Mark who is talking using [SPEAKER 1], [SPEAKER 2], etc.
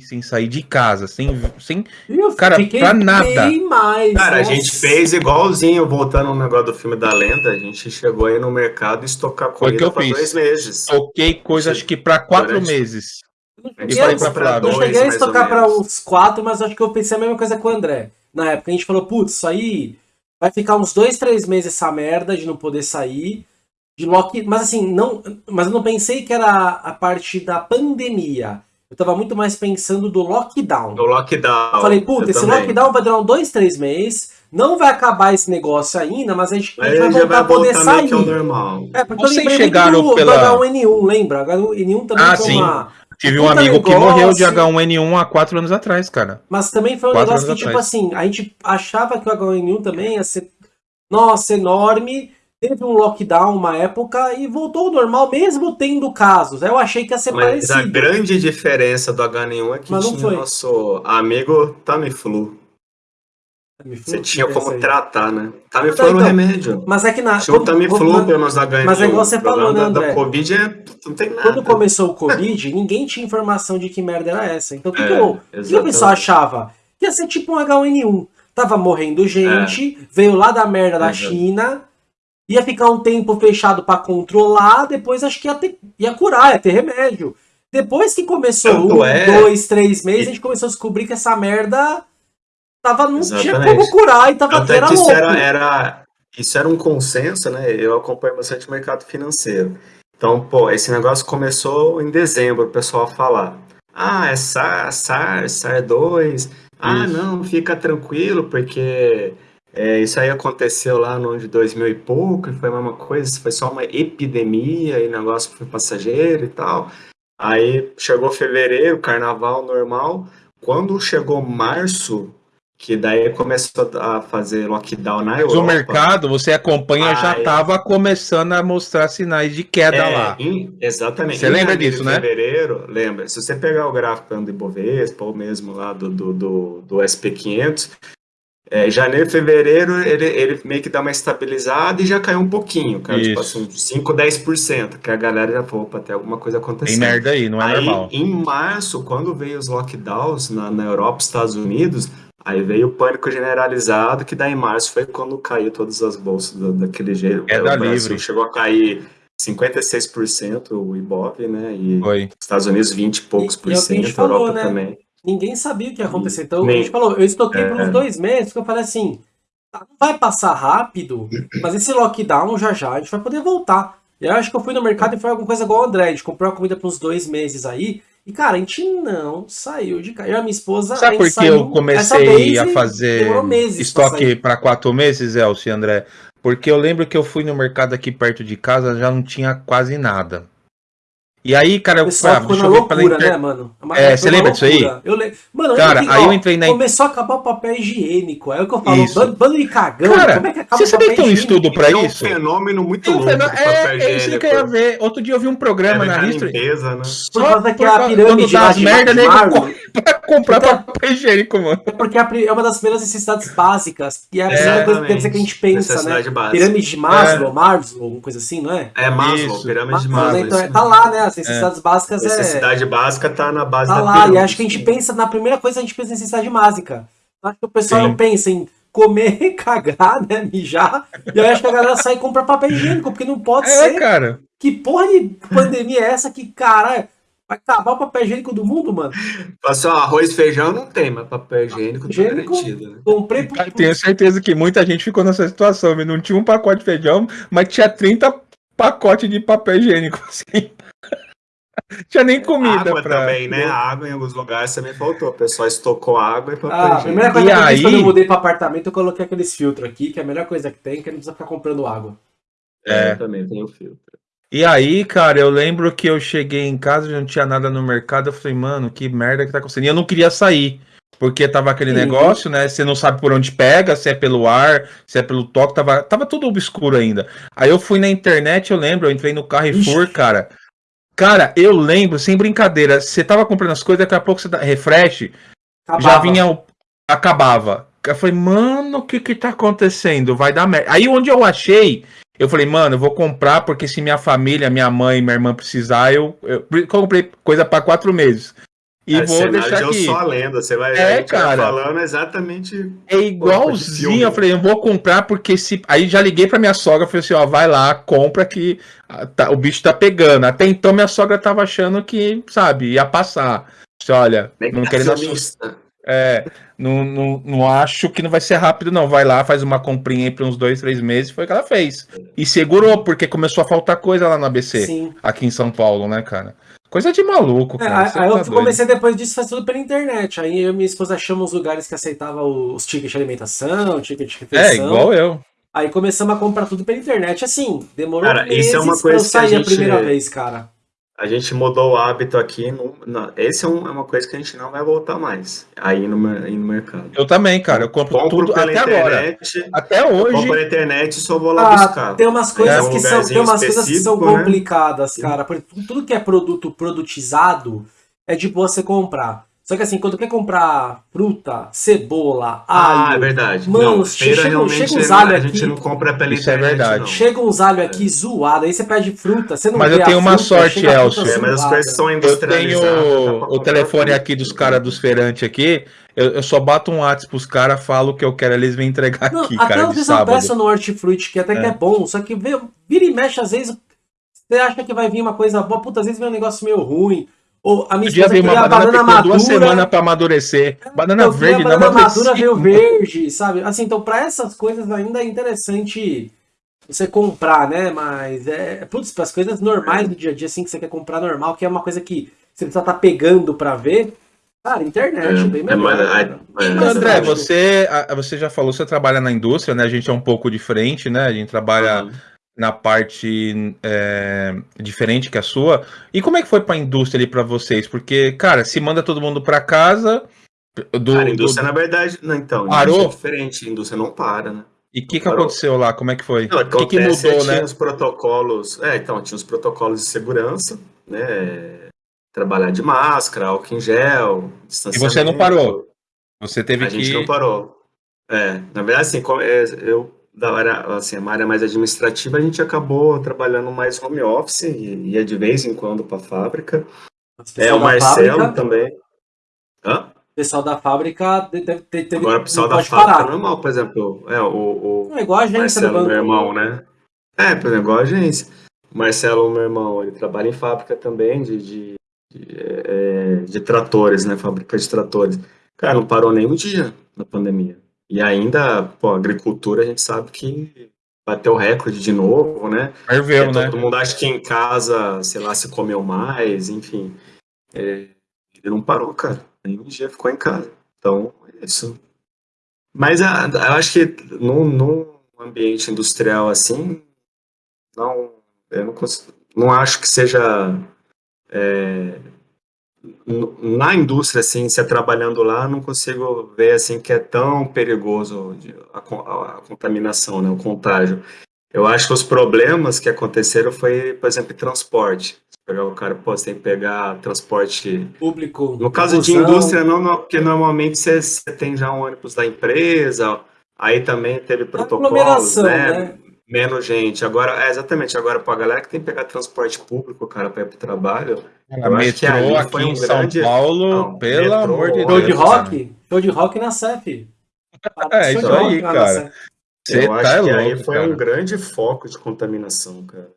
[SPEAKER 1] sem sair de casa, sem. sem cara, pra nada.
[SPEAKER 2] Mais, cara, nossa. a gente fez igualzinho, voltando no negócio do filme da lenda, a gente chegou aí no mercado e estocar
[SPEAKER 1] comida por dois meses. Toquei coisa, acho que pra quatro Durante... meses.
[SPEAKER 3] Eu, eu, eu cheguei a estocar pra uns quatro, mas acho que eu pensei a mesma coisa com o André. Na época a gente falou, putz, isso aí vai ficar uns dois, três meses essa merda de não poder sair. De lock... Mas assim, não. Mas eu não pensei que era a parte da pandemia. Eu tava muito mais pensando do lockdown.
[SPEAKER 2] Do lockdown.
[SPEAKER 3] Falei, puta, esse também. lockdown vai durar uns dois, três meses. Não vai acabar esse negócio ainda, mas a gente, a gente vai voltar vai a poder sair.
[SPEAKER 2] normal.
[SPEAKER 3] É, porque Vocês eu lembrei chegaram do, pela... do H1N1, lembra? H1N1 também
[SPEAKER 1] ah, sim. Uma... Tive um amigo negócio. que morreu de H1N1 há quatro anos atrás, cara.
[SPEAKER 3] Mas também foi um quatro negócio que, tipo atrás. assim, a gente achava que o H1N1 também ia ser, nossa, enorme teve um lockdown uma época e voltou ao normal, mesmo tendo casos. Eu achei que ia ser
[SPEAKER 2] Mas
[SPEAKER 3] parecido.
[SPEAKER 2] a grande diferença do H1 é que Mas tinha foi. nosso amigo Tamiflu. Tamiflu? Você tinha como tratar, né? Tamiflu era um remédio.
[SPEAKER 3] Mas é que na...
[SPEAKER 2] Tinha o Tamiflu pelo menos H1N1.
[SPEAKER 3] Mas é igual você falou, né, André?
[SPEAKER 2] Da Covid é... não tem nada.
[SPEAKER 3] Quando começou o Covid, ninguém tinha informação de que merda era essa. Então o que, é, o, que o pessoal achava? Ia ser tipo um H1N1. Tava morrendo gente, é. veio lá da merda da China ia ficar um tempo fechado para controlar, depois acho que ia, ter, ia curar, ia ter remédio. Depois que começou Tanto um, é... dois, três meses, a gente começou a descobrir que essa merda tava, não Exatamente. tinha como curar e tava
[SPEAKER 2] Até que isso era, era, isso era um consenso, né? Eu acompanho bastante o mercado financeiro. Então, pô, esse negócio começou em dezembro, o pessoal a falar. Ah, é SAR, SAR, SAR2. Ah, não, fica tranquilo, porque é, isso aí aconteceu lá no ano de 2000 e pouco, e foi a mesma coisa, foi só uma epidemia, e o negócio foi passageiro e tal. Aí chegou fevereiro, carnaval normal. Quando chegou março, que daí começou a fazer lockdown na Europa.
[SPEAKER 1] o mercado, você acompanha, já estava começando a mostrar sinais de queda é, lá.
[SPEAKER 2] Em, exatamente.
[SPEAKER 1] Você em lembra disso, né?
[SPEAKER 2] fevereiro, lembra. Se você pegar o gráfico do Ibovespa, ou mesmo lá do, do, do, do SP500, é, janeiro, fevereiro, ele, ele meio que dá uma estabilizada e já caiu um pouquinho, cara. Tipo assim, 5, 10%, que a galera já falou, opa, tem alguma coisa acontecendo.
[SPEAKER 1] Tem merda aí, não é
[SPEAKER 2] aí,
[SPEAKER 1] normal.
[SPEAKER 2] Em março, quando veio os lockdowns na, na Europa e Estados Unidos, aí veio o pânico generalizado, que daí em março foi quando caiu todas as bolsas do, daquele jeito.
[SPEAKER 1] É da livre.
[SPEAKER 2] Chegou a cair 56% o Ibov, né? E Foi. Estados Unidos 20 e poucos por cento, Europa né? também
[SPEAKER 3] ninguém sabia o que ia acontecer. Então, Nem. a gente falou, eu estoquei é. por uns dois meses, que eu falei assim, tá, não vai passar rápido, mas esse lockdown já já a gente vai poder voltar. E eu acho que eu fui no mercado e foi alguma coisa igual o André, a gente comprou uma comida por uns dois meses aí, e cara, a gente não saiu de casa. Eu e a minha esposa.
[SPEAKER 1] Sabe por que eu comecei a fazer estoque para quatro meses, Elcio André? Porque eu lembro que eu fui no mercado aqui perto de casa, já não tinha quase nada. E aí, cara, eu
[SPEAKER 3] falei, ah, deixa eu ver loucura, inter... né, mano?
[SPEAKER 1] É, você lembra disso aí?
[SPEAKER 3] Eu le... Mano,
[SPEAKER 1] cara, eu, aí ó, eu entrei na.
[SPEAKER 3] Começou a acabar o papel higiênico. É o que eu falo, isso. bando, de cagão.
[SPEAKER 1] Cara, como é que acaba você sabia que tem um estudo pra
[SPEAKER 2] é
[SPEAKER 1] isso?
[SPEAKER 2] É um fenômeno muito louco.
[SPEAKER 1] É, é isso que eu ia ver. Outro dia eu vi um programa é na History.
[SPEAKER 2] Limpeza, né?
[SPEAKER 3] Por causa que a pirâmide das
[SPEAKER 1] merda nego pra comprar papel higiênico, mano.
[SPEAKER 3] É porque é uma das primeiras necessidades básicas. E é a primeira coisa que a gente pensa, né? Pirâmide de Maslow, Maslow, alguma coisa assim, não é?
[SPEAKER 2] É Maslow, pirâmide de Maslow.
[SPEAKER 3] Então, tá lá, né? As necessidades básicas básicas
[SPEAKER 2] necessidade é. Necessidade básica tá na base
[SPEAKER 3] tá
[SPEAKER 2] da
[SPEAKER 3] lá, pirâmide. E acho que a gente pensa, na primeira coisa, a gente pensa em necessidade básica. Acho que o pessoal Sim. não pensa em comer, cagar, né? Mijar. E aí acho que a galera sai e compra papel higiênico, porque não pode é, ser.
[SPEAKER 1] cara.
[SPEAKER 3] Que porra de pandemia é essa que, cara, vai acabar o papel higiênico do mundo, mano?
[SPEAKER 2] Passou arroz e feijão não tem, mas papel higiênico, tá higiênico tá garantido. Né?
[SPEAKER 3] Comprei por...
[SPEAKER 1] Tenho certeza que muita gente ficou nessa situação, não tinha um pacote de feijão, mas tinha 30 pacotes de papel higiênico, assim. Tinha nem comida.
[SPEAKER 2] Água pra... também, né? A água em alguns lugares também faltou. O pessoal estocou água e papel
[SPEAKER 3] ah, A primeira coisa e que eu aí... fiz quando eu mudei para apartamento, eu coloquei aqueles filtros aqui, que é a melhor coisa que tem, que não precisa ficar comprando água.
[SPEAKER 2] É, eu também tenho filtro.
[SPEAKER 1] E aí, cara, eu lembro que eu cheguei em casa, não tinha nada no mercado, eu falei, mano, que merda que tá acontecendo. E eu não queria sair. Porque tava aquele Sim. negócio, né? Você não sabe por onde pega, se é pelo ar, se é pelo toque, tava, tava tudo obscuro ainda. Aí eu fui na internet, eu lembro, eu entrei no Carrefour, Ixi. cara. Cara, eu lembro, sem brincadeira, você tava comprando as coisas, daqui a pouco você dá refresh, acabava. já vinha. Acabava. Eu falei, mano, o que que tá acontecendo? Vai dar merda. Aí onde eu achei, eu falei, mano, eu vou comprar, porque se minha família, minha mãe, minha irmã precisar, eu, eu, eu comprei coisa para quatro meses. E é, vou deixar
[SPEAKER 2] de
[SPEAKER 1] aqui.
[SPEAKER 2] só a lenda, você vai,
[SPEAKER 1] é, cara,
[SPEAKER 2] falando exatamente.
[SPEAKER 1] É igualzinho. Eu falei, eu vou comprar porque se. Aí já liguei pra minha sogra, falei assim: ó, vai lá, compra que tá, o bicho tá pegando. Até então minha sogra tava achando que, sabe, ia passar. Disse, olha, não querendo assustar. É, não, não, não acho que não vai ser rápido, não. Vai lá, faz uma comprinha aí por uns dois, três meses, foi o que ela fez. E segurou, porque começou a faltar coisa lá no ABC, Sim. aqui em São Paulo, né, cara? Coisa de maluco,
[SPEAKER 3] é, cara. É, aí tá eu comecei depois disso a fazer tudo pela internet. Aí eu e minha esposa achamos lugares que aceitavam os tickets de alimentação, ticket de refeição.
[SPEAKER 1] É, igual eu.
[SPEAKER 3] Aí começamos a comprar tudo pela internet. Assim, demorou
[SPEAKER 2] cara, meses isso é uma coisa pra eu
[SPEAKER 3] sair
[SPEAKER 2] a, gente...
[SPEAKER 3] a primeira vez, cara.
[SPEAKER 2] A gente mudou o hábito aqui. No, no, esse é, um, é, uma coisa que a gente não vai voltar mais. Aí no, aí no mercado.
[SPEAKER 1] Eu também, cara. Eu compro, compro tudo até internet, agora. Até hoje. Eu
[SPEAKER 2] compro na internet e só vou lá ah, buscar.
[SPEAKER 3] Tem umas coisas, é um que, são, tem umas coisas que são né? complicadas, cara. Porque tudo que é produto produtizado é de boa você comprar. Só que assim, quando quer comprar fruta, cebola,
[SPEAKER 2] alho. Ah, é verdade.
[SPEAKER 3] Mano, não, chega, chega uns alho aqui.
[SPEAKER 2] A gente não compra pela
[SPEAKER 1] Isso é verdade. Não.
[SPEAKER 3] Chega uns alho aqui é. zoado, aí você pede fruta, você não
[SPEAKER 1] Mas eu tenho uma fruta, sorte, Elcio.
[SPEAKER 2] É, mas as coisas são industrializadas.
[SPEAKER 1] Eu tenho o telefone aqui dos caras dos feirantes aqui. Eu, eu, só bato um WhatsApp pros caras, falo o que eu quero, eles vêm entregar não, aqui,
[SPEAKER 3] até
[SPEAKER 1] cara,
[SPEAKER 3] de sábado. Até peça no Hortifruti, que até é. que é bom, só que vira e mexe, às vezes, você acha que vai vir uma coisa boa, puta, às vezes vem um negócio meio ruim. Ou a minha esposa queria uma banana, banana madura. duas
[SPEAKER 1] semanas para amadurecer. Banana verde,
[SPEAKER 3] a banana madura veio verde, sabe? Assim, então para essas coisas ainda é interessante você comprar, né? Mas é, putz, para as coisas normais do dia a dia assim que você quer comprar normal, que é uma coisa que você precisa estar tá pegando para ver. Cara, internet, é, bem é melhor. É,
[SPEAKER 1] é, André, você, você já falou, você trabalha na indústria, né? A gente é um pouco diferente, né? A gente trabalha uhum na parte é, diferente que a sua. E como é que foi para a indústria ali para vocês? Porque, cara, se manda todo mundo para casa.
[SPEAKER 2] Do, cara, a indústria, do... na verdade, não, então,
[SPEAKER 1] parou?
[SPEAKER 2] é diferente, a indústria não para, né?
[SPEAKER 1] E o que, que aconteceu lá? Como é que foi?
[SPEAKER 2] O que, que mudou, tinha né? os protocolos. É, então, tinha os protocolos de segurança, né? Trabalhar de máscara, álcool em gel,
[SPEAKER 1] E você não parou? Você teve
[SPEAKER 2] a
[SPEAKER 1] que.
[SPEAKER 2] A gente não parou. É, na verdade, assim, é, eu da área, assim, uma área mais administrativa, a gente acabou trabalhando mais home office e ia de vez em quando para a fábrica. É, o Marcelo fábrica, também.
[SPEAKER 3] Hã? O pessoal da fábrica
[SPEAKER 2] teve, Agora, o pessoal da fábrica parar. normal, por exemplo, é, o, o
[SPEAKER 3] é igual a agência
[SPEAKER 2] Marcelo, meu irmão, né? É, por exemplo, igual a agência. O Marcelo, meu irmão, ele trabalha em fábrica também de, de, de, é, de tratores, né? Fábrica de tratores. Cara, não parou nem um dia na pandemia. E ainda, pô, a agricultura a gente sabe que bateu recorde de novo, né?
[SPEAKER 1] Ferveu,
[SPEAKER 2] né? Todo mundo acha que em casa, sei lá, se comeu mais, enfim. É, ele não parou, cara. Nenhum dia ficou em casa. Então, é isso. Mas a, eu acho que num, num ambiente industrial assim, não, eu não, consigo, não acho que seja é, na indústria, assim, se é trabalhando lá, não consigo ver, assim, que é tão perigoso a, a, a contaminação, né, o contágio. Eu acho que os problemas que aconteceram foi, por exemplo, transporte. Pegar o cara, pô, você tem que pegar transporte
[SPEAKER 3] público.
[SPEAKER 2] No caso de indústria, não, não, porque normalmente você, você, tem já um ônibus da empresa, aí também teve protocolos, né? né? Menos gente. Agora, é, exatamente, agora para a galera que tem que pegar transporte público, cara, para ir para o trabalho.
[SPEAKER 1] É, eu metrô que aqui foi um em São grande... Paulo, não, pelo metrô, amor de Deus.
[SPEAKER 3] Show de rock? Show de rock na CEF.
[SPEAKER 1] É, isso aí, cara.
[SPEAKER 2] Você eu tá acho que louco, aí foi cara. um grande foco de contaminação, cara.